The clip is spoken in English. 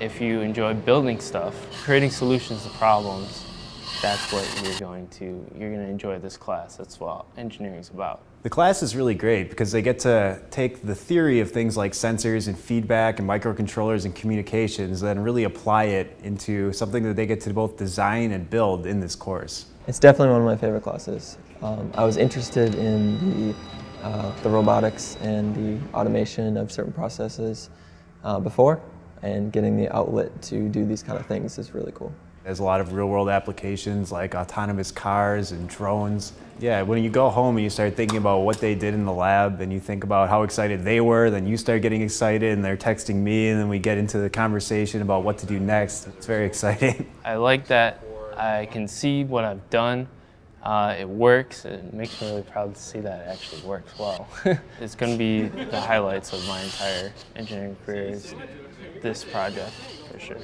if you enjoy building stuff, creating solutions to problems, that's what you're going to, you're going to enjoy this class. That's what engineering is about. The class is really great because they get to take the theory of things like sensors and feedback and microcontrollers and communications and really apply it into something that they get to both design and build in this course. It's definitely one of my favorite classes. Um, I was interested in the, uh, the robotics and the automation of certain processes uh, before, and getting the outlet to do these kind of things is really cool. There's a lot of real world applications like autonomous cars and drones. Yeah, when you go home and you start thinking about what they did in the lab and you think about how excited they were, then you start getting excited and they're texting me and then we get into the conversation about what to do next. It's very exciting. I like that I can see what I've done. Uh, it works. It makes me really proud to see that it actually works well. it's going to be the highlights of my entire engineering career is this project for sure.